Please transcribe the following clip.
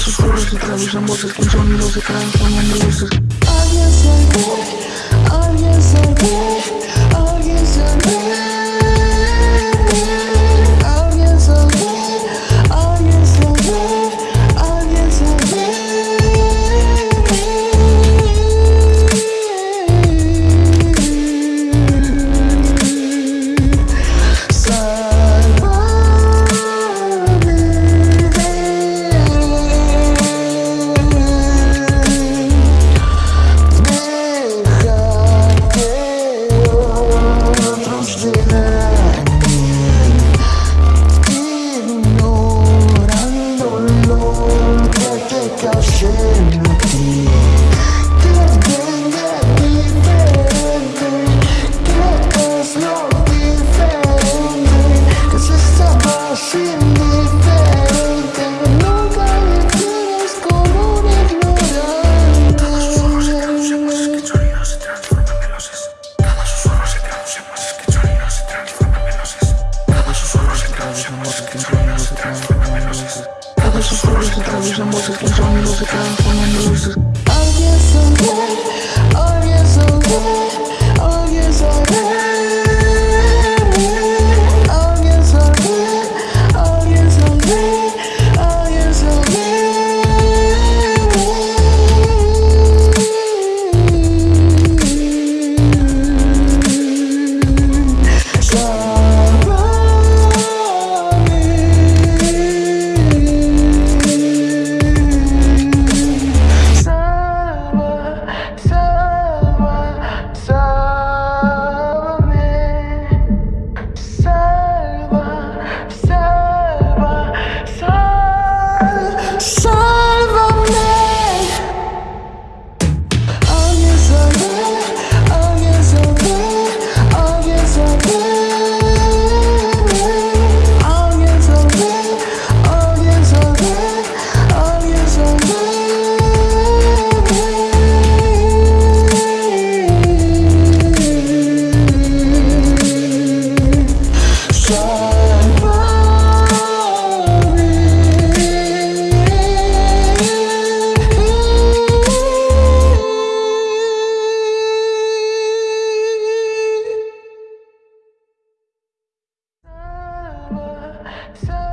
со скоростью травишь на мозг Ничего не разыграешь, он не лезет Объясняй, Бог, объясняй, Бог Shame. escuchan voces, escuchan mi voz se transforman luces. so